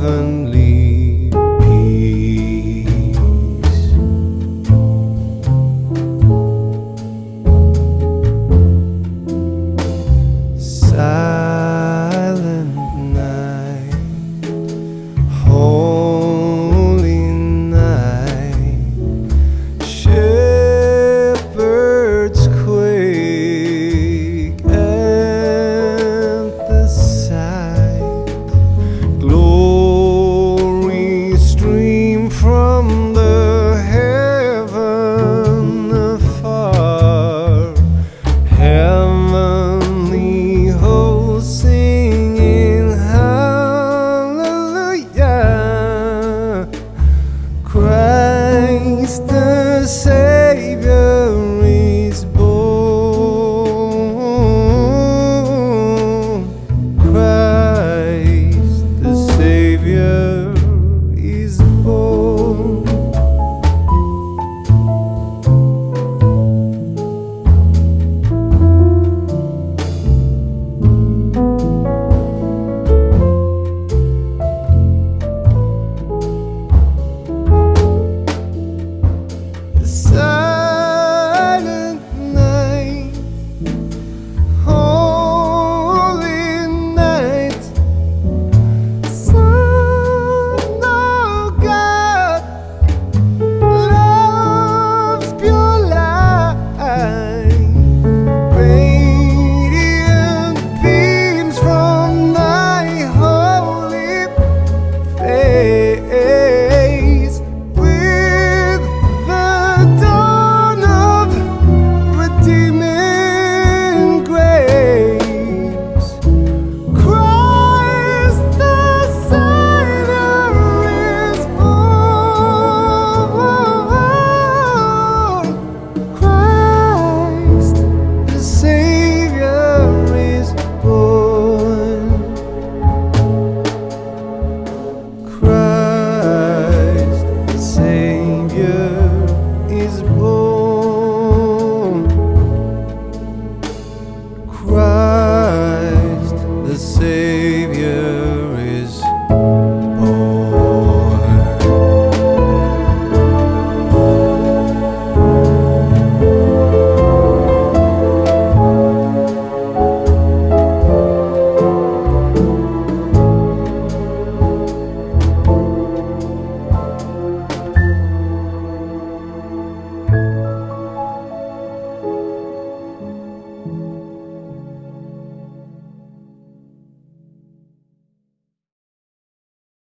heaven. the same. Savior.